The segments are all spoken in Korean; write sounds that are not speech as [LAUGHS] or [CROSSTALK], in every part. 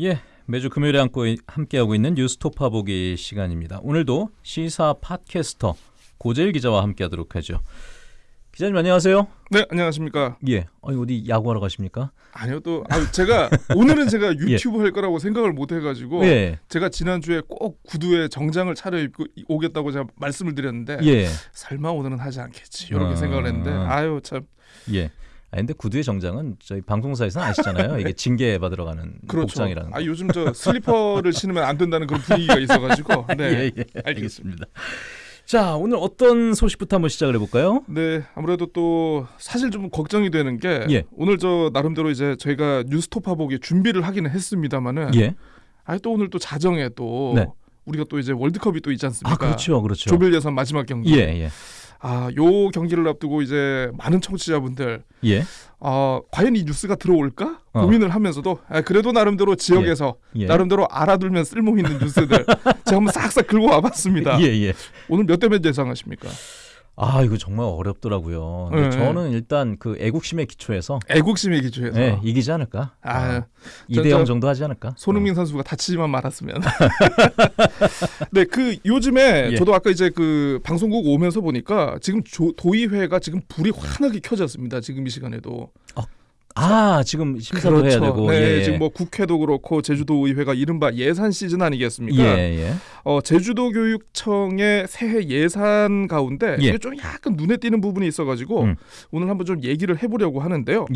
예, 매주 금요일에 함께, 함께하고 있는 뉴스토파 보기 시간입니다. 오늘도 시사 팟캐스터 고재일 기자와 함께하도록 하죠. 기자님 안녕하세요. 네, 안녕하십니까. 예, 아니 어디 야구하러 가십니까? 아니요, 또 아, 제가 오늘은 제가 [LAUGHS] 유튜브 할 거라고 생각을 못 해가지고 예, 제가 지난 주에 꼭 구두에 정장을 차려입고 오겠다고 제가 말씀을 드렸는데 예, 설마 오늘은 하지 않겠지 이렇게 아. 생각을 했는데 아유 참 예. 아 근데 구두의 정장은 저희 방송사에서는 아시잖아요. 이게 [LAUGHS] 징계 받으러 가는 그렇죠. 복장이라는 거. 아 요즘 저 슬리퍼를 신으면 안 된다는 그런 분위기가 있어가지고 [LAUGHS] 네, 예, 예, 알겠습니다. 자, 오늘 어떤 소식부터 한번 시작을 해볼까요? 네, 아무래도 또 사실 좀 걱정이 되는 게 예. 오늘 저 나름대로 이제 저희가 뉴스토파 보기 준비를 하기는 했습니다만은 예, 아니 또 오늘 또 자정에 또 네. 우리가 또 이제 월드컵이 또 있지 않습니까? 아 그렇죠, 그렇죠. 조별 예선 마지막 경기. 예, 예, 아, 요 경기를 앞두고 이제 많은 청취자분들 예, 어, 과연 이 뉴스가 들어올까 어. 고민을 하면서도 아, 그래도 나름대로 지역에서 예. 나름대로 알아두면 쓸모 있는 뉴스들 제가 한번 싹싹 긁어 와봤습니다. [LAUGHS] 예, 예. 오늘 몇 대 몇 예상하십니까? 아 이거 정말 어렵더라고요. 근데 네. 저는 일단 그 애국심의 기초에서 애국심에 기초해서 네, 이기지 않을까? 아, 저- 2대 0 저- 정도 하지 않을까? 손흥민 선수가 다치지만 말았으면. [LAUGHS] 네, 그 요즘에 예. 저도 아까 이제 그 방송국 오면서 보니까 지금 조, 도의회가 지금 불이 환하게 켜졌습니다. 지금 이 시간에도. 아 지금 심사도 해야 되고 네, 예, 지금 뭐 국회도 그렇고 제주도 의회가 이른바 예산 시즌 아니겠습니까? 예, 예. 어, 제주도 교육청의 새해 예산 가운데 예. 이게 좀 약간 눈에 띄는 부분이 있어가지고 음. 오늘 한번 좀 얘기를 해보려고 하는데요.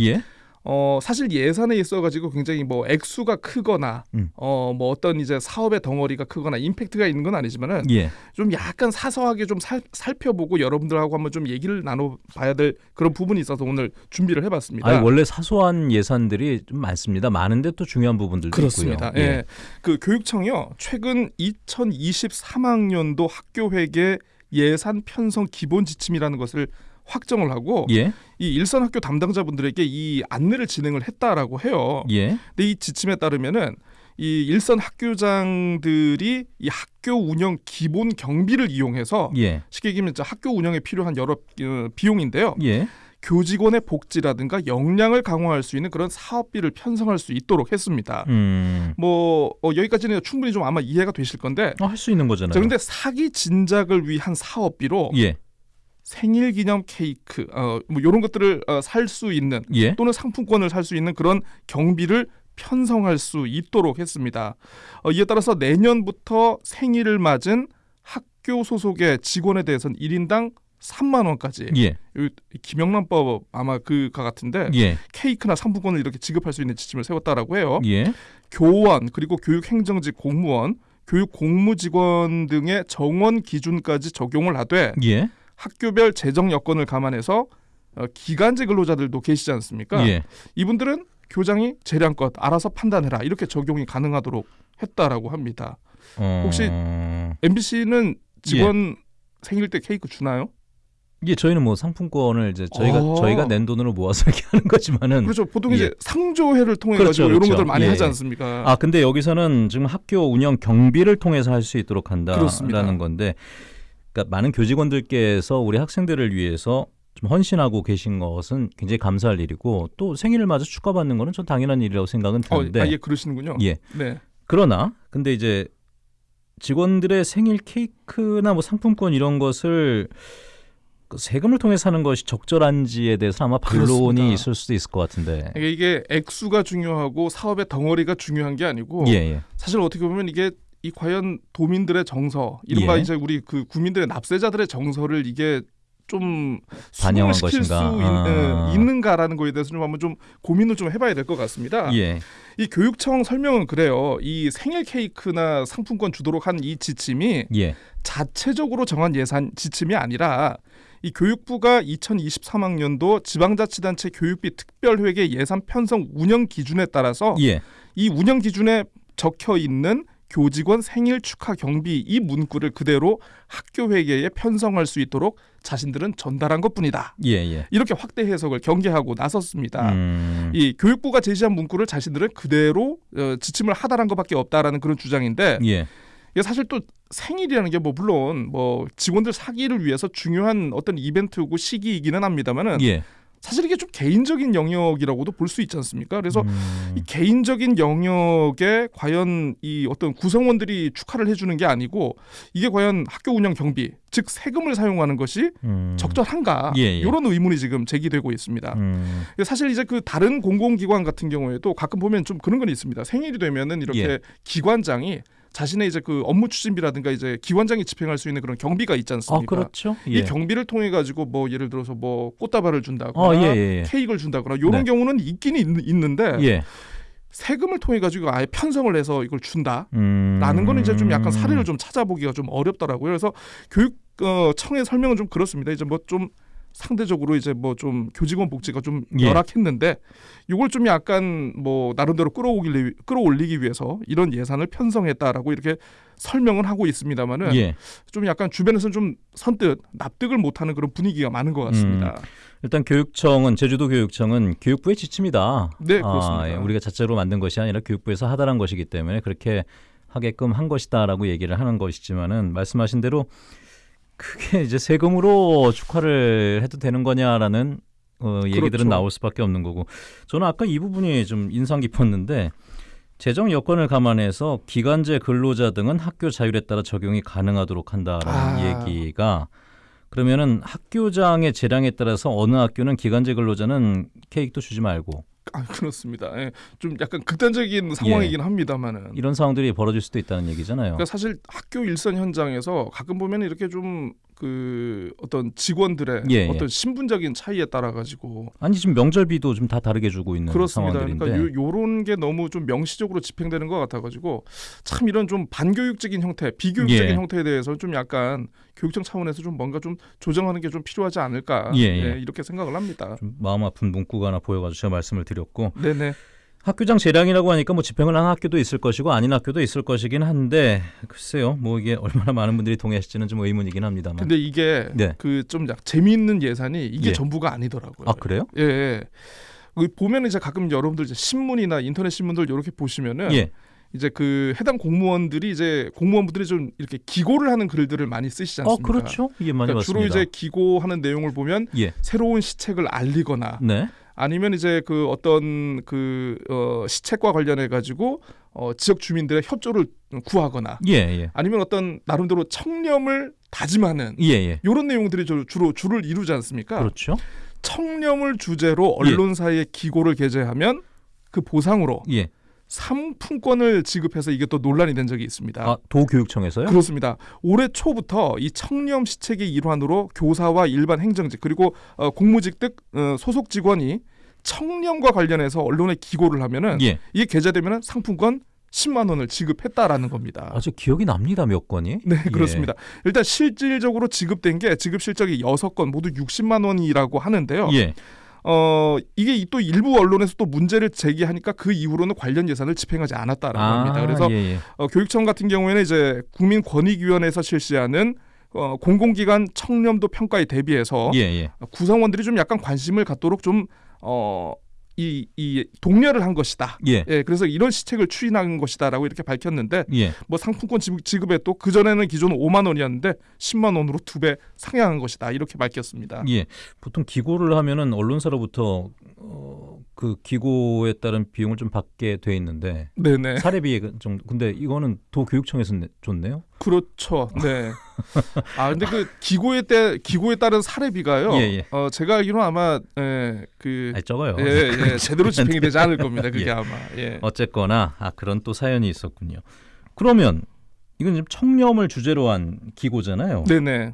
예. 어, 사실 예산에 있어 가지고 굉장히 뭐 액수가 크거나 음. 어, 뭐 어떤 이제 사업의 덩어리가 크거나 임팩트가 있는 건 아니지만은 예. 좀 약간 사소하게 좀 살, 살펴보고 여러분들하고 한번 좀 얘기를 나눠 봐야 될 그런 부분이 있어서 오늘 준비를 해 봤습니다. 아 원래 사소한 예산들이 좀 많습니다. 많은데 또 중요한 부분들도 그렇습니다. 있고요. 예. 그 교육청이요. 최근 2023학년도 학교 회계 예산 편성 기본 지침이라는 것을 확정을 하고 예. 이 일선 학교 담당자분들에게 이 안내를 진행을 했다라고 해요. 예. 근데 이 지침에 따르면은 이 일선 학교장들이 이 학교 운영 기본 경비를 이용해서 예. 쉽게 얘기하면 학교 운영에 필요한 여러 어, 비용인데요. 예. 교직원의 복지라든가 역량을 강화할 수 있는 그런 사업비를 편성할 수 있도록 했습니다. 음. 뭐 어, 여기까지는 충분히 좀 아마 이해가 되실 건데 할수 있는 거잖아요. 자 근데 사기 진작을 위한 사업비로 예. 생일 기념 케이크 어 뭐 이런 것들을 어, 살수 있는 예. 또는 상품권을 살 수 있는 그런 경비를 편성할 수 있도록 했습니다. 어, 이에 따라서 내년부터 생일을 맞은 학교 소속의 직원에 대해서는 1인당 3만 원까지 예. 이 김영란법 아마 그가 같은데 예. 케이크나 상품권을 이렇게 지급할 수 있는 지침을 세웠다라고 해요. 예. 교원 그리고 교육행정직 공무원, 교육 공무직원 등의 정원 기준까지 적용을 하되 예. 학교별 재정 여건을 감안해서 어, 기간제 근로자들도 계시지 않습니까? 예. 이분들은 교장이 재량껏 알아서 판단해라 이렇게 적용이 가능하도록 했다라고 합니다. 어... 혹시 MBC는 직원 생일 때 케이크 주나요? 예, 저희는 뭐 상품권을 이제 저희가 어. 저희가 낸 돈으로 모아서 이렇게 하는 거지만은 그렇죠. 보통 예. 이제 상조회를 통해 그렇죠, 가지고 이런 그렇죠. 것들 많이 예. 하지 않습니까? 아 근데 여기서는 지금 학교 운영 경비를 통해서 할 수 있도록 그렇습니다. 한다라는 건데, 그러니까 많은 교직원들께서 우리 학생들을 위해서 좀 헌신하고 계신 것은 굉장히 감사할 일이고 또 생일을 맞아 축하받는 거는 전 당연한 일이라고 생각은 어, 드는데, 아, 예, 그러시는군요. 예. 네. 그러나 근데 이제 직원들의 생일 케이크나 뭐 상품권 이런 것을 그 세금을 통해 사는 것이 적절한지에 대해서 아마 반론이 그렇습니다. 있을 수도 있을 것 같은데. 이게, 이게 액수가 중요하고 사업의 덩어리가 중요한 게 아니고 예, 예. 사실 어떻게 보면 이게 이 과연 도민들의 정서, 이른바 예. 이제 우리 그 국민들의 납세자들의 정서를 이게 좀 반영한 수긍을 시킬 수 것인가? 있, 아. 는가라는 거에 대해서 좀 한번 좀 고민을 좀 해봐야 될 것 같습니다. 예. 이 교육청 설명은 그래요. 이 생일 케이크나 상품권 주도록 한 이 지침이 예. 자체적으로 정한 예산 지침이 아니라 이 교육부가 2023학년도 지방자치단체 교육비 특별회계 예산 편성 운영 기준에 따라서 예. 이 운영 기준에 적혀 있는 교직원 생일 축하 경비 이 문구를 그대로 학교 회계에 편성할 수 있도록 자신들은 전달한 것뿐이다. 예, 예. 이렇게 확대 해석을 경계하고 나섰습니다. 음. 이 교육부가 제시한 문구를 자신들은 그대로 어, 지침을 하달한 것밖에 없다라는 그런 주장인데 예. 이게 사실 또 생일이라는 게 뭐 물론 뭐 직원들 사기를 위해서 중요한 어떤 이벤트고 시기이기는 합니다만은 예. 사실 이게 좀 개인적인 영역이라고도 볼 수 있지 않습니까? 그래서 음, 이 개인적인 영역에 과연 이 어떤 구성원들이 축하를 해주는 게 아니고 이게 과연 학교 운영 경비 즉 세금을 사용하는 것이 음, 적절한가 예, 예. 이런 의문이 지금 제기되고 있습니다. 음, 사실 이제 그 다른 공공기관 같은 경우에도 가끔 보면 좀 그런 건 있습니다. 생일이 되면은 이렇게 예. 기관장이 자신의 이제 그 업무 추진비라든가 이제 기관장이 집행할 수 있는 그런 경비가 있지 아 않습니까? 그렇죠. 이 예. 경비를 통해 가지고 뭐 예를 들어서 뭐 꽃다발을 준다거나 어, 예, 예, 예. 케이크를 준다거나 이런 네. 경우는 있긴 있, 있는데 예. 세금을 통해 가지고 아예 편성을 해서 이걸 준다라는 음, 거는 이제 좀 약간 사례를 좀 찾아보기가 좀 어렵더라고요. 그래서 교육 어, 청의 설명은 좀 그렇습니다. 이제 뭐좀 상대적으로 이제 뭐 좀 교직원 복지가 좀 예. 열악했는데 이걸 좀 약간 뭐 나름대로 끌어오기 끌어올리기 위해서 이런 예산을 편성했다라고 이렇게 설명을 하고 있습니다만은 예. 좀 약간 주변에서는 좀 선뜻 납득을 못하는 그런 분위기가 많은 것 같습니다. 일단 교육청은 제주도 교육청은 교육부의 지침이다. 네, 그렇습니다. 아, 예, 우리가 자체로 만든 것이 아니라 교육부에서 하달한 것이기 때문에 그렇게 하게끔 한 것이다라고 얘기를 하는 것이지만은 말씀하신 대로 그게 이제 세금으로 축하를 해도 되는 거냐라는 어, 얘기들은 그렇죠. 나올 수밖에 없는 거고 저는 아까 이 부분이 좀 인상 깊었는데 재정 여건을 감안해서 기간제 근로자 등은 학교 자율에 따라 적용이 가능하도록 한다라는 아. 얘기가 그러면은 학교장의 재량에 따라서 어느 학교는 기간제 근로자는 케이크도 주지 말고 아, 그렇습니다. 예, 좀 약간 극단적인 상황이긴 합니다만은 이런 상황들이 벌어질 수도 있다는 얘기잖아요. 그러니까 사실 학교 일선 현장에서 가끔 보면 이렇게 좀 그 어떤 직원들의 예, 예. 어떤 신분적인 차이에 따라 가지고 아니 지금 명절비도 좀 다 다르게 주고 있는 그렇습니다. 상황들인데 그러니까 요, 요런 게 너무 좀 명시적으로 집행되는 것 같아 가지고 참 이런 좀 반교육적인 형태, 비교육적인 예. 형태에 대해서 좀 약간 교육청 차원에서 좀 뭔가 좀 조정하는 게 좀 필요하지 않을까 예, 예. 이렇게 생각을 합니다. 좀 마음 아픈 문구가 하나 보여가지고 제가 말씀을 드렸고 네네. 학교장 재량이라고 하니까 뭐 집행을 한 학교도 있을 것이고 아닌 학교도 있을 것이긴 한데 글쎄요 뭐 이게 얼마나 많은 분들이 동의하실지는 좀 의문이긴 합니다만 근데 이게 네. 그좀 재미있는 예산이 이게 예. 전부가 아니더라고요. 아 그래요? 예. 예. 그 보면 이제 가끔 여러분들 이제 신문이나 인터넷 신문들 이렇게 보시면은 예. 이제 그 해당 공무원들이 이제 공무원분들이 좀 이렇게 기고를 하는 글들을 많이 쓰시지 어 않습니까? 그렇죠. 이게 많이 그러니까 주로. 이제 기고하는 내용을 보면 예. 새로운 시책을 알리거나 네. 아니면 이제 그 어떤 그 어, 시책과 관련해 가지고 어, 지역 주민들의 협조를 구하거나 예 예. 아니면 어떤 나름대로 청렴을 다짐하는 예 예. 이런 내용들이 주- 주로 주를 이루지 않습니까? 그렇죠. 청렴을 주제로 언론사에 기고를 게재하면 그 보상으로 예. 상품권을 지급해서 이게 또 논란이 된 적이 있습니다. 아 도교육청에서요? 그렇습니다. 올해 초부터 이 청렴 시책의 일환으로 교사와 일반 행정직 그리고 어, 공무직 등 어, 소속 직원이 청렴과 관련해서 언론에 기고를 하면은 예. 이게 게재되면은 상품권 10만 원을 지급했다라는 겁니다. 아저 기억이 납니다 몇 건이. 네, 예. 그렇습니다. 일단 실질적으로 지급된 게 지급 실적이 6건 모두 60만 원이라고 하는데요. 예. 어, 이게 이또 일부 언론에서 또 문제를 제기하니까 그 이후로는 관련 예산을 집행하지 않았다라고 합니다. 그래서 예, 예. 어, 교육청 같은 경우에는 이제 국민권익위원회에서 실시하는 어, 공공기관 청렴도 평가에 대비해서 예, 예. 구성원들이 좀 약간 관심을 갖도록 좀 어, 이, 이 독려를 한 것이다. 예. 예, 그래서 이런 시책을 추진한 것이다라고 이렇게 밝혔는데 예. 뭐 상품권 지급, 지급에 또 그 전에는 기존 5만 원이었는데 10만 원으로 두 배 상향한 것이다 이렇게 밝혔습니다. 예. 보통 기고를 하면은 언론사로부터 어, 그 기고에 따른 비용을 좀 받게 돼 있는데 네네 사례비 정도. 근데 이거는 도교육청에서 내- 줬네요. 그렇죠. 네. [LAUGHS] 아 근데 그 기고에 때 기고에 따른 사례비가요. 예, 예. 어 제가 알기로 아마 예, 그 아니, 적어요. 예, 예, [LAUGHS] 제대로 집행이 되지 않을 겁니다. 그게 예. 아마. 예. 어쨌거나 아 그런 또 사연이 있었군요. 그러면 이건 지금 청렴을 주제로 한 기고잖아요. 네네.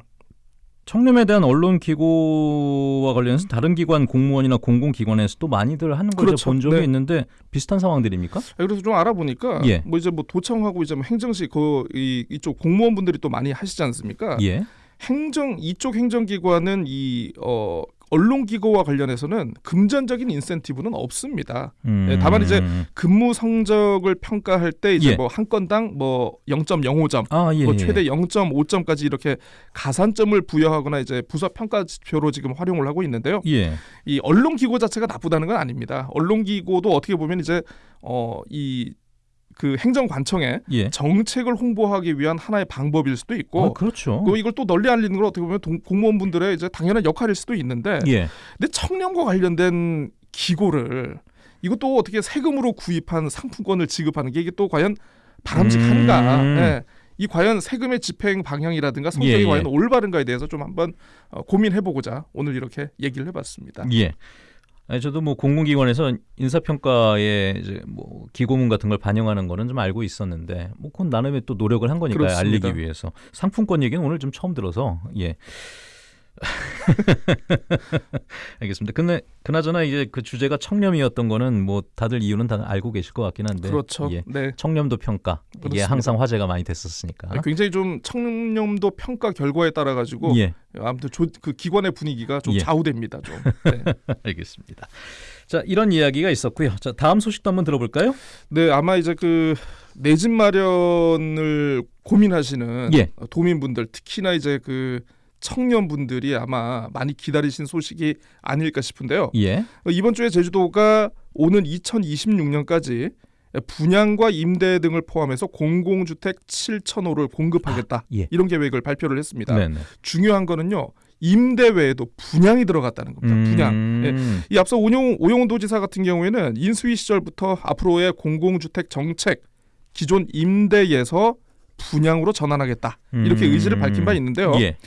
청렴에 대한 언론 기고와 관련해서 다른 기관 공무원이나 공공기관에서 또 많이들 하는 걸 그렇죠. 본 적이 네. 있는데 비슷한 상황들입니까? 아, 그래서 좀 알아보니까 예. 뭐 이제 뭐 도청하고 이제 뭐 행정시 그이 이쪽 공무원분들이 또 많이 하시지 않습니까? 예. 행정 이쪽 행정기관은 이 어 언론 기고와 관련해서는 금전적인 인센티브는 없습니다. 음, 예, 다만 이제 근무 성적을 평가할 때 이제 예. 뭐한 건당 뭐 0.05점, 아 예. 뭐 예. 최대 0.5점까지 이렇게 가산점을 부여하거나 이제 부서 평가 지표로 지금 활용을 하고 있는데요. 예. 이 언론 기고 자체가 나쁘다는 건 아닙니다. 언론 기고도 어떻게 보면 이제 어이 그 행정관청에 예. 정책을 홍보하기 위한 하나의 방법일 수도 있고 어, 그렇죠. 그 이걸 또 널리 알리는 건 어떻게 보면 동- 공무원분들의 이제 당연한 역할일 수도 있는데 예. 근데 청년과 관련된 기고를 이것도 어떻게 세금으로 구입한 상품권을 지급하는 게 이게 또 과연 바람직한가? 음. 예. 이 과연 세금의 집행 방향이라든가 성격이 예, 예. 과연 올바른가에 대해서 좀 한번 어, 고민해보고자 오늘 이렇게 얘기를 해봤습니다. 예. 아니, 저도 뭐 공공기관에서 인사평가에 이제 뭐 기고문 같은 걸 반영하는 거는 좀 알고 있었는데 뭐 그건 나름의 또 노력을 한 거니까요. 그렇습니다. 알리기 위해서. 상품권 얘기는 오늘 좀 처음 들어서 예. [LAUGHS] 알겠습니다. 근데 그나저나 이제 그 주제가 청렴이었던 거는 뭐 다들 이유는 다 알고 계실 것 같긴 한데 그렇죠. 예. 네. 청렴도 평가 이게 그렇습니다. 항상 화제가 많이 됐었으니까. 굉장히 좀 청렴도 평가 결과에 따라 가지고 예. 아무튼 조, 그 기관의 분위기가 좀 예. 좌우됩니다. 좀. [LAUGHS] 네. 알겠습니다. 자 이런 이야기가 있었고요. 자 다음 소식도 한번 들어볼까요? 네, 아마 이제 그 내 집 마련을 고민하시는 예. 도민분들 특히나 이제 그 청년분들이 아마 많이 기다리신 소식이 아닐까 싶은데요. 예. 어, 이번 주에 제주도가 오는 2026년까지 분양과 임대 등을 포함해서 공공주택 7천 호를 공급하겠다. 예. 이런 계획을 발표를 했습니다. 네네. 중요한 거는요. 임대 외에도 분양이 들어갔다는 겁니다. 분양. 예. 음. 이 앞서 오용, 오용훈 도지사 같은 경우에는 인수위 시절부터 앞으로의 공공주택 정책 기존 임대에서 분양으로 전환하겠다 이렇게 음. 의지를 밝힌 바 있는데요. 예.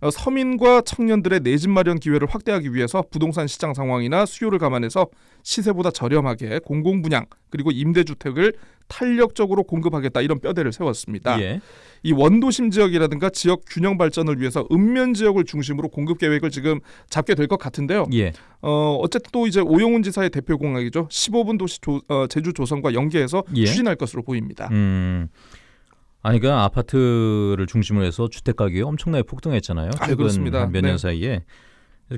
어, 서민과 청년들의 내 집 마련 기회를 확대하기 위해서 부동산 시장 상황이나 수요를 감안해서 시세보다 저렴하게 공공 분양 그리고 임대주택을 탄력적으로 공급하겠다 이런 뼈대를 세웠습니다. 예. 이 원도심 지역이라든가 지역 균형 발전을 위해서 읍면 지역을 중심으로 공급 계획을 지금 잡게 될 것 같은데요. 예. 어 어쨌든 또 이제 오용훈 지사의 대표 공약이죠. 15분 도시 조, 어, 제주 조성과 연계해서 예. 추진할 것으로 보입니다. 음. 아니 그 아파트를 중심으로 해서 주택 가격이 엄청나게 폭등했잖아요. 아, 최근 그렇습니다. 몇년 네. 사이에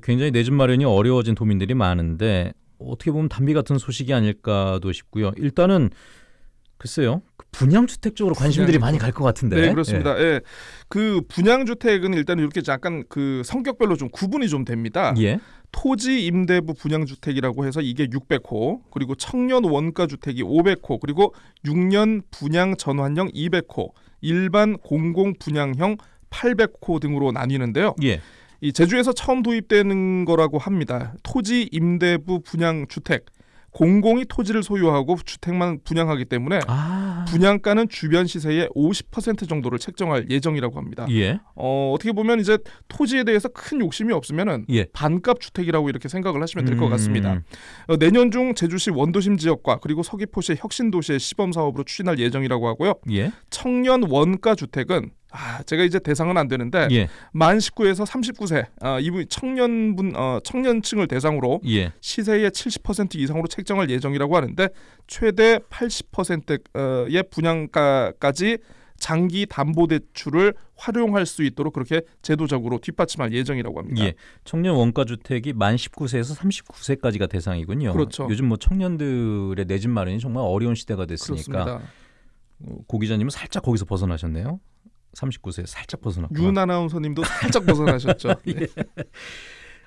굉장히 내 집 마련이 어려워진 도민들이 많은데 어떻게 보면 담비 같은 소식이 아닐까도 싶고요. 일단은 글쎄요. 그 분양 주택 쪽으로 관심들이 분양 많이 갈 것 같은데. 네, 그렇습니다. 예. 그 분양 주택은 일단 이렇게 약간 그 성격별로 좀 구분이 좀 됩니다. 예. 예. 토지 임대부 분양 주택이라고 해서 이게 600호, 그리고 청년 원가 주택이 500호, 그리고 6년 분양 전환형 200호, 일반 공공 분양형 800호 등으로 나뉘는데요. 예. 이 제주에서 처음 도입되는 거라고 합니다. 토지 임대부 분양 주택. 공공이 토지를 소유하고 주택만 분양하기 때문에 아. 분양가는 주변 시세의 50% 정도를 책정할 예정이라고 합니다. 예. 어, 어떻게 보면 이제 토지에 대해서 큰 욕심이 없으면은 예. 반값 주택이라고 이렇게 생각을 하시면 될것 음. 같습니다. 어, 내년 중 제주시 원도심 지역과 그리고 서귀포시 혁신도시의 시범 사업으로 추진할 예정이라고 하고요. 예. 청년 원가 주택은 아, 제가 이제 대상은 안 되는데 예. 만 19에서 39세 아, 이분 청년분 어, 청년층을 대상으로 예. 시세의 70% 이상으로 책정할 예정이라고 하는데 최대 80%의 분양가까지 장기 담보 대출을 활용할 수 있도록 그렇게 제도적으로 뒷받침할 예정이라고 합니다. 예. 청년 원가 주택이 만 19세에서 39세까지가 대상이군요. 그렇죠. 요즘 뭐 청년들의 내 집 마련이 정말 어려운 시대가 됐으니까 그렇습니다. 어, 고 기자님은 살짝 거기서 벗어나셨네요. 39세 살짝 벗어났고. 윤 아나운서님도 살짝 벗어나셨죠. 네. [LAUGHS]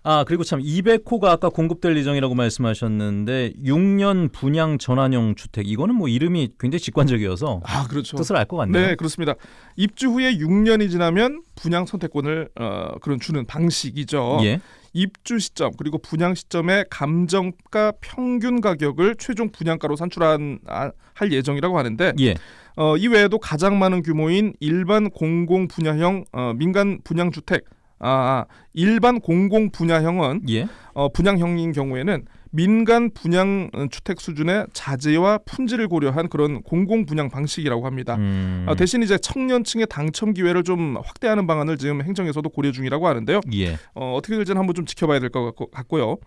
아 그리고 참 200호가 아까 공급될 예정이라고 말씀하셨는데 6년 분양 전환형 주택 이거는 뭐 이름이 굉장히 직관적이어서 아 그렇죠. 뜻을 알 것 같네요. 네 그렇습니다. 입주 후에 6년이 지나면 분양 선택권을 어, 그런 주는 방식이죠. 예. 입주 시점 그리고 분양 시점의 감정가 평균 가격을 최종 분양가로 산출한 아, 할 예정이라고 하는데 예. 어, 이 외에도 가장 많은 규모인 일반 공공 분야형 어, 민간 분양 주택 아, 아, 일반 공공 분야형은 예. 어, 분양형인 경우에는 민간 분양 어, 주택 수준의 자재와 품질을 고려한 그런 공공 분양 방식이라고 합니다. 음. 어, 대신 이제 청년층의 당첨 기회를 좀 확대하는 방안을 지금 행정에서도 고려 중이라고 하는데요. 예. 어, 어떻게 될지는 한번 좀 지켜봐야 될 것 같고요.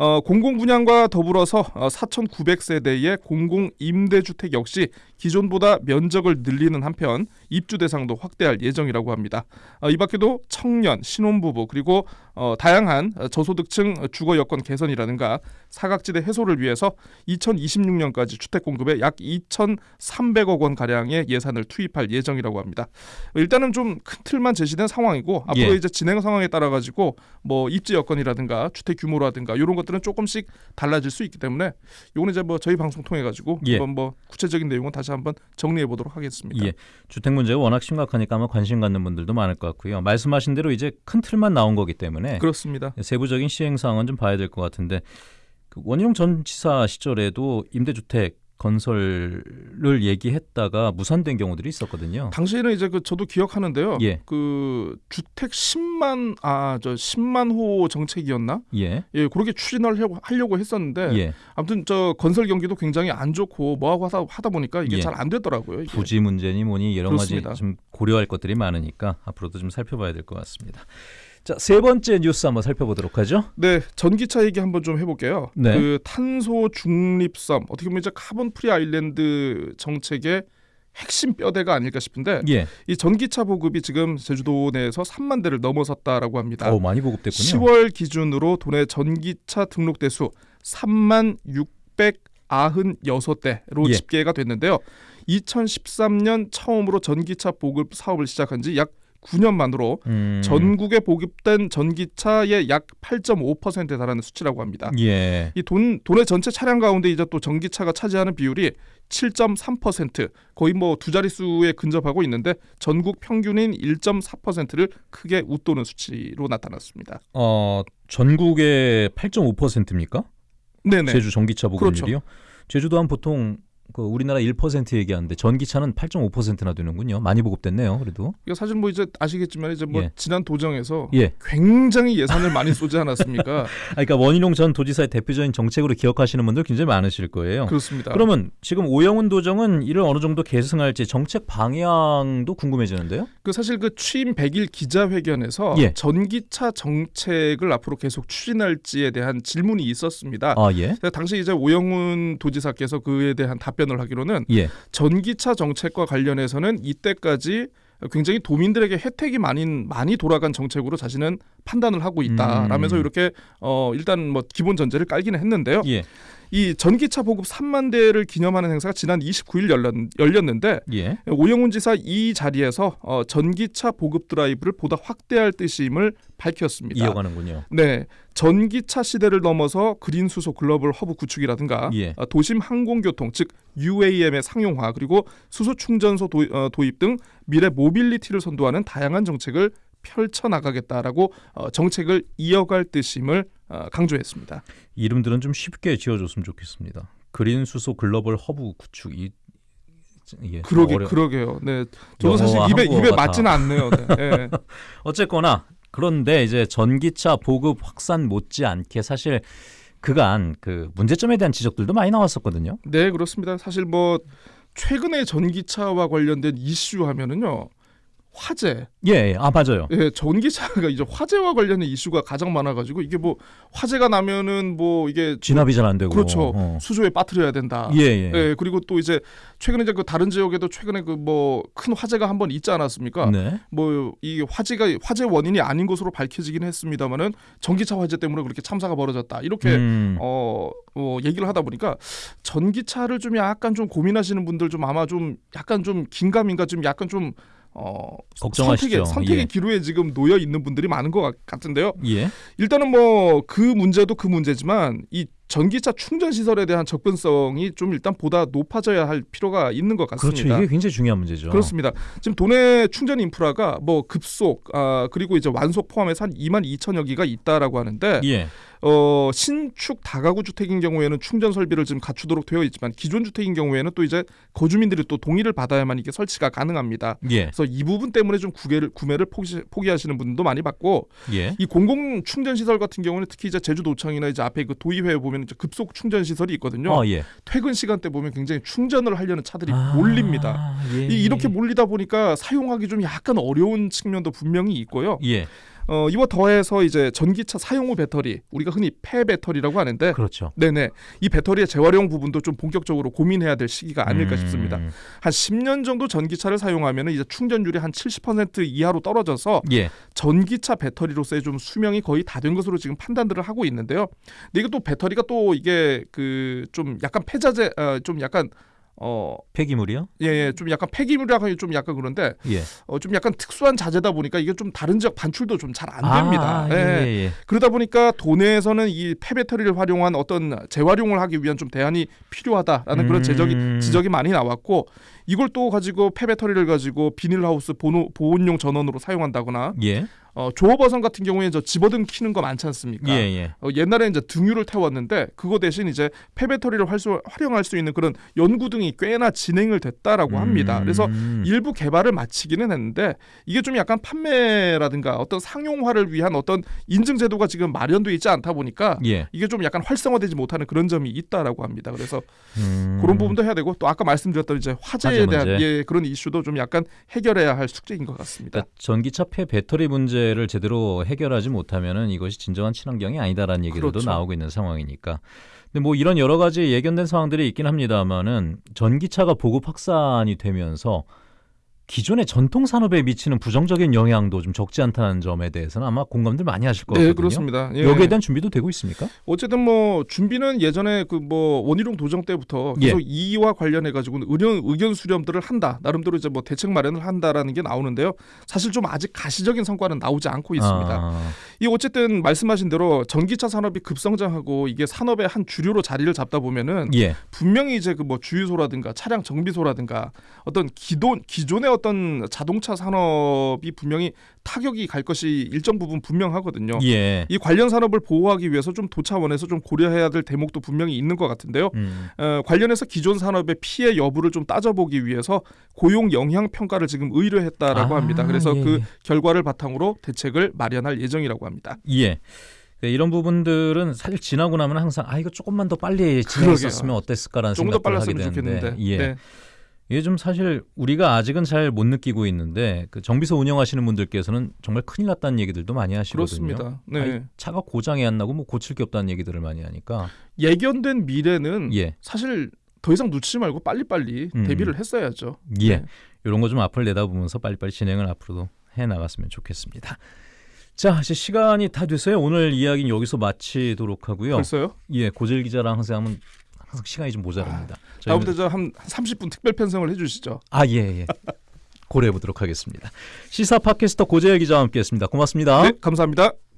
어, 공공 분양과 더불어서 어, 4,900세대의 공공 임대주택 역시 기존보다 면적을 늘리는 한편 입주 대상도 확대할 예정이라고 합니다. 어, 이 밖에도 청년, 신혼부부 그리고 어, 다양한 저소득층 주거 여건 개선이라든가 사각지대 해소를 위해서 2026년까지 주택 공급에 약 2,300억 원 가량의 예산을 투입할 예정이라고 합니다. 일단은 좀 큰 틀만 제시된 상황이고 앞으로 예. 이제 진행 상황에 따라 가지고 뭐 입지 여건이라든가 주택 규모라든가 이런 것들 것들은 조금씩 달라질 수 있기 때문에 요거는 이제 뭐 저희 방송 통해 가지고 예. 한번 뭐 구체적인 내용은 다시 한번 정리해 보도록 하겠습니다. 예. 주택 문제가 워낙 심각하니까 아마 관심 갖는 분들도 많을 것 같고요. 말씀하신 대로 이제 큰 틀만 나온 거기 때문에 그렇습니다. 세부적인 시행 사항은 좀 봐야 될 것 같은데 그 원희룡 전 지사 시절에도 임대주택 건설을 얘기했다가 무산된 경우들이 있었거든요. 당시에는 이제 그 저도 기억하는데요. 예. 그 주택 10만 아 저 10만 호 정책이었나? 예. 예, 그렇게 추진을 하려고, 했었는데 예. 아무튼 저 건설 경기도 굉장히 안 좋고 뭐하고 하다, 하다 보니까 이게 예. 잘안 되더라고요. 이게. 부지 문제니 뭐니 여러 그렇습니다. 가지 좀 고려할 것들이 많으니까 앞으로도 좀 살펴봐야 될 것 같습니다. 자, 세 번째 뉴스 한번 살펴보도록 하죠. 네, 전기차 얘기 한번 좀 해볼게요. 네. 그 탄소 중립섬 어떻게 보면 이제 Carbon Free Island 정책의 핵심 뼈대가 아닐까 싶은데 예. 이 전기차 보급이 지금 제주도 내에서 3만 대를 넘어섰다라고 합니다. 어, 많이 보급됐군요. 10월 기준으로 도내 전기차 등록 대수 3만 696대로 예. 집계가 됐는데요. 2013년 처음으로 전기차 보급 사업을 시작한 지 약 9년 만으로 음. 전국에 보급된 전기차의 약 8.5%에 달하는 수치라고 합니다. 예. 이 돈, 돈의 전체 차량 가운데 이제 또 전기차가 차지하는 비율이 7.3% 거의 뭐 두 자릿수에 근접하고 있는데 전국 평균인 1.4%를 크게 웃도는 수치로 나타났습니다. 어, 전국의 8.5%입니까? 네네. 제주 전기차 그렇죠. 보급률이요? 제주도 한 보통 그 우리나라 1% 얘기하는데 전기차는 8.5%나 되는군요. 많이 보급됐네요. 그래도. 이거 사실 뭐 이제 아시겠지만 이제 뭐 예. 지난 도정에서 예. 굉장히 예산을 많이 쏘지 않았습니까? [LAUGHS] 아, 그러니까 원희룡 전 도지사의 대표적인 정책으로 기억하시는 분들 굉장히 많으실 거예요. 그렇습니다. 그러면 지금 오영훈 도정은 이를 어느 정도 계승할지 정책 방향도 궁금해지는데요. 그 사실 그 취임 100일 기자회견에서 예. 전기차 정책을 앞으로 계속 추진할지에 대한 질문이 있었습니다. 아 예. 당시 이제 오영훈 도지사께서 그에 대한 답변 을 하기로는 예. 전기차 정책과 관련해서는 이때까지 굉장히 도민들에게 혜택이 많이 많이 돌아간 정책으로 자신은 판단을 하고 있다라면서 음. 이렇게 어 일단 뭐 기본 전제를 깔기는 했는데요. 예. 이 전기차 보급 3만 대를 기념하는 행사가 지난 29일 열렸, 열렸 는데 예. 오영훈 지사 이 자리에서 어, 전기차 보급 드라이브를 보다 확대할 뜻임을 밝혔습니다. 이어가는군요. 네, 전기차 시대를 넘어서 그린 수소 글로벌 허브 구축이라든가 예. 어, 도심 항공교통 즉 UAM의 상용화 그리고 수소 충전소 도, 어, 도입 등 미래 모빌리티를 선도하는 다양한 정책을 펼쳐 나가겠다라고 어, 정책을 이어갈 뜻임을 어, 강조했습니다. 이름들은 좀 쉽게 지어줬으면 좋겠습니다. 그린 수소 글로벌 허브 구축 이 예. 그러게 어려... 그러게요. 네, 저도 사실 입에 입에 다. 맞지는 않네요. 네. 네. [LAUGHS] 어쨌거나 그런데 이제 전기차 보급 확산 못지않게 사실 그간 그 문제점에 대한 지적들도 많이 나왔었거든요. 네, 그렇습니다. 사실 뭐 최근에 전기차와 관련된 이슈 하면은요. 화재. 예, 예. 아 맞아요. 예, 전기차가 이제 화재와 관련된 이슈가 가장 많아 가지고 이게 뭐 화재가 나면은 뭐 이게 진압이 잘 안 되고. 그렇죠. 어. 수조에 빠뜨려야 된다. 예, 예. 예, 그리고 또 이제 최근에 이제 그 다른 지역에도 최근에 그 뭐 큰 화재가 한 번 있지 않았습니까? 네. 뭐 이 화재가 화재 원인이 아닌 것으로 밝혀지긴 했습니다만은 전기차 화재 때문에 그렇게 참사가 벌어졌다. 이렇게 음. 어, 어 얘기를 하다 보니까 전기차를 좀 약간 좀 고민하시는 분들 좀 아마 좀 약간 좀 긴가민가 좀 약간 좀 어, 걱정하시죠. 선택의, 선택의 예. 기로에 지금 놓여 있는 분들이 많은 것 같- 같은데요. 예. 일단은 뭐 그 문제도 그 문제지만 이 전기차 충전 시설에 대한 접근성이 좀 일단 보다 높아져야 할 필요가 있는 것 그렇죠. 같습니다. 이게 굉장히 중요한 문제죠. 그렇습니다. 지금 도내 충전 인프라가 뭐 급속 아 그리고 이제 완속 포함해서 한 2만 2천여 기가 있다라고 하는데 예. 어 신축 다가구 주택인 경우에는 충전 설비를 지금 갖추도록 되어 있지만 기존 주택인 경우에는 또 이제 거주민들이 또 동의를 받아야만 이게 설치가 가능합니다. 예. 그래서 이 부분 때문에 좀 구매를 구매를 포기, 포기하시는 분도 많이 봤고 예. 이 공공 충전 시설 같은 경우는 특히 이제 제주도청이나 이제 앞에 그 도의회에 보면 이제 급속 충전 시설이 있거든요. 아, 예. 퇴근 시간 때 보면 굉장히 충전을 하려는 차들이 아, 몰립니다. 예. 이- 이렇게 몰리다 보니까 사용하기 좀 약간 어려운 측면도 분명히 있고요. 예. 어, 이와 더해서 이제 전기차 사용 후 배터리, 우리가 흔히 폐 배터리라고 하는데, 그렇죠. 네네 이 배터리의 재활용 부분도 좀 본격적으로 고민해야 될 시기가 아닐까 음. 싶습니다. 한 10년 정도 전기차를 사용하면 이제 충전율이 한 70% 이하로 떨어져서 예. 전기차 배터리로서의 좀 수명이 거의 다 된 것으로 지금 판단들을 하고 있는데요. 근데 이게 또 배터리가 또 이게 그 좀 약간 폐자재, 어, 좀 약간 어, 폐기물이요? 예, 예, 좀 약간 폐기물이라고 하기 좀 약간 그런데 예. 어, 좀 약간 특수한 자재다 보니까 이게 좀 다른 지역 반출도 좀 잘안 아, 됩니다. 예, 예. 예, 예. 그러다 보니까 도내에서는 이 폐배터리를 활용한 어떤 재활용을 하기 위한 좀 대안이 필요하다라는 그런 제적이 음. 지적이 많이 나왔고 이걸 또 가지고 폐배터리를 가지고 비닐하우스 보노, 보온용 전원으로 사용한다거나 예. 어, 조어 버선 같은 경우에 저 집어등 키는 거 많지 않습니까? 예, 예. 어, 옛날에 이제 등유를 태웠는데 그거 대신 이제 폐배터리를 활수, 활용할 수 있는 그런 연구 등이 꽤나 진행을 됐다라고 합니다. 그래서 음. 일부 개발을 마치기는 했는데 이게 좀 약간 판매라든가 어떤 상용화를 위한 어떤 인증 제도가 지금 마련돼 있지 않다 보니까 예. 이게 좀 약간 활성화되지 못하는 그런 점이 있다라고 합니다. 그래서 음. 그런 부분도 해야 되고 또 아까 말씀드렸던 이제 화재에 화재 대한. 예, 그런 이슈도 좀 약간 해결해야 할 숙제인 것 같습니다. 그러니까 전기차 폐 배터리 문제 를 제대로 해결하지 못하면은 이것이 진정한 친환경이 아니다라는 얘기들도 그렇죠. 나오고 있는 상황이니까. 근데 뭐 이런 여러 가지 예견된 상황들이 있긴 합니다만은 전기차가 보급 확산이 되면서 기존의 전통 산업에 미치는 부정적인 영향도 좀 적지 않다는 점에 대해서는 아마 공감들 많이 하실 것 같거든요. 네, 그렇습니다. 예. 여기에 대한 준비도 되고 있습니까? 어쨌든 뭐 준비는 예전에 그 뭐 원희룡 도정 때부터 계속 예. 이와 관련해 가지고는 의견 의견 수렴들을 한다. 나름대로 이제 뭐 대책 마련을 한다라는 게 나오는데요. 사실 좀 아직 가시적인 성과는 나오지 않고 있습니다. 아, 이 어쨌든 말씀하신 대로 전기차 산업이 급성장하고 이게 산업의 한 주류로 자리를 잡다 보면은 예. 분명히 이제 그 뭐 주유소라든가 차량 정비소라든가 어떤 기존 기존의 어떤 자동차 산업이 분명히 타격이 갈 것이 일정 부분 분명하거든요. 예. 이 관련 산업을 보호하기 위해서 좀 도차원에서 좀 고려해야 될 대목도 분명히 있는 것 같은데요. 음. 어, 관련해서 기존 산업의 피해 여부를 좀 따져보기 위해서 고용 영향 평가를 지금 의뢰했다라고 아, 합니다. 그래서 예, 그 예. 결과를 바탕으로 대책을 마련할 예정이라고 합니다. 예. 네, 이런 부분들은 사실 지나고 나면 항상 아 이거 조금만 더 빨리 진행했었으면 어땠을까라는 생각을 하게 빨랐으면 되는데 좋겠는데. 예. 네. 이게 좀 사실 우리가 아직은 잘 못 느끼고 있는데 그 정비소 운영하시는 분들께서는 정말 큰일 났다는 얘기들도 많이 하시거든요. 그렇습니다. 네. 아니, 차가 고장이 안 나고 뭐 고칠 게 없다는 얘기들을 많이 하니까 예견된 미래는 예. 사실 더 이상 놓치지 말고 빨리빨리 음. 대비를 했어야죠. 예. 네. 이런 거 좀 앞을 내다보면서 빨리빨리 진행을 앞으로도 해 나갔으면 좋겠습니다. 자, 이제 시간이 다 됐어요. 오늘 이야기는 여기서 마치도록 하고요. 벌써요? 예, 고젤 기자랑 항상 하면 항상 시간이 좀 모자랍니다. 저희는- 다음부터 저한 30분 특별 편성을 해주시죠. 아, 예, 예. 고려해 보도록 하겠습니다. 시사 팟캐스터 고재열 기자와 함께했습니다. 고맙습니다. 네, 감사합니다.